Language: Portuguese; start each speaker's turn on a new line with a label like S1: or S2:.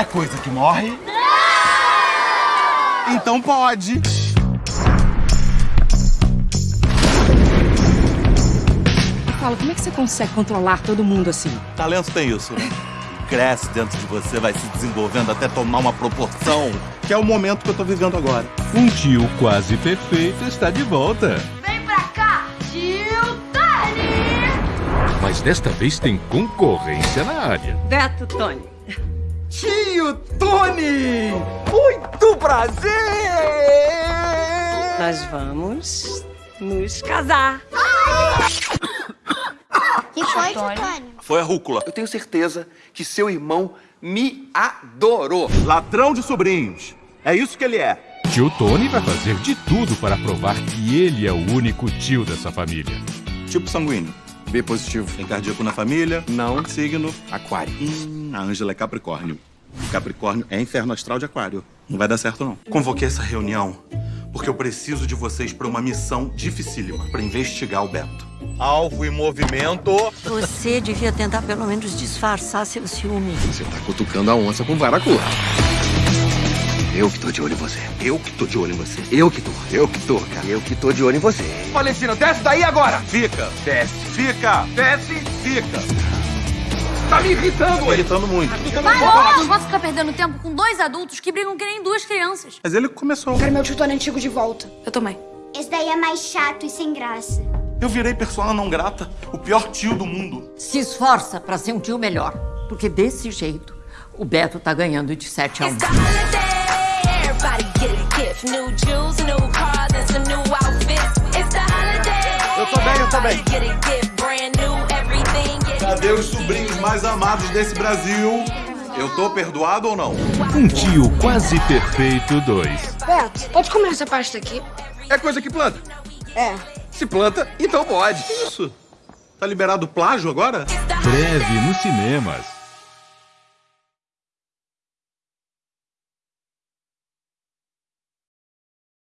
S1: É coisa que morre? Então pode.
S2: Fala, como é que você consegue controlar todo mundo assim?
S1: Talento tem isso, né? Cresce dentro de você, vai se desenvolvendo até tomar uma proporção, que é o momento que eu tô vivendo agora.
S3: Um tio quase perfeito está de volta.
S4: Vem pra cá, tio Tony!
S3: Mas desta vez tem concorrência na área.
S2: Beto Tony.
S1: Tio Tony! Muito prazer!
S2: Nós vamos nos casar.
S4: Que foi, tio Tony?
S1: Foi a rúcula.
S5: Eu tenho certeza que seu irmão me adorou.
S1: Ladrão de sobrinhos. É isso que ele é.
S3: Tio Tony vai fazer de tudo para provar que ele é o único tio dessa família.
S1: Tipo sanguíneo.
S5: B positivo.
S1: Tem cardíaco na família.
S5: Não.
S1: Signo.
S5: Aquário.
S1: Hum, a Ângela é Capricórnio. Capricórnio é inferno astral de Aquário. Não vai dar certo, não. Convoquei essa reunião porque eu preciso de vocês para uma missão dificílima para investigar o Beto. Alvo em movimento.
S6: Você devia tentar pelo menos disfarçar seu ciúme.
S5: Você tá cutucando a onça com vara curta. Eu que tô de olho em você.
S1: Eu que tô de olho em você.
S5: Eu que tô. Eu que tô, cara. Eu que tô de olho em você. Valentina, desce daí agora!
S1: Fica.
S5: Desce.
S1: Fica.
S5: Desce.
S1: Fica.
S5: Tá me irritando,
S1: Tô
S5: ele.
S1: irritando muito.
S4: Vai, não posso ficar perdendo tempo com dois adultos que brigam que nem duas crianças.
S1: Mas ele começou.
S7: Quero meu tio Tony antigo de volta.
S4: Eu também.
S8: Esse daí é mais chato e sem graça.
S1: Eu virei persona não grata, o pior tio do mundo.
S6: Se esforça para ser um tio melhor. Porque desse jeito, o Beto tá ganhando de 7 a 1.
S1: Eu tô bem, eu tô bem. Cadê os sobrinhos mais amados desse Brasil? Eu tô perdoado ou não?
S3: Um tio quase perfeito 2.
S7: Beto, pode comer essa pasta aqui?
S5: É coisa que planta.
S7: É.
S5: Se planta, então pode.
S1: Isso. Tá liberado plágio agora?
S3: Breve nos cinemas.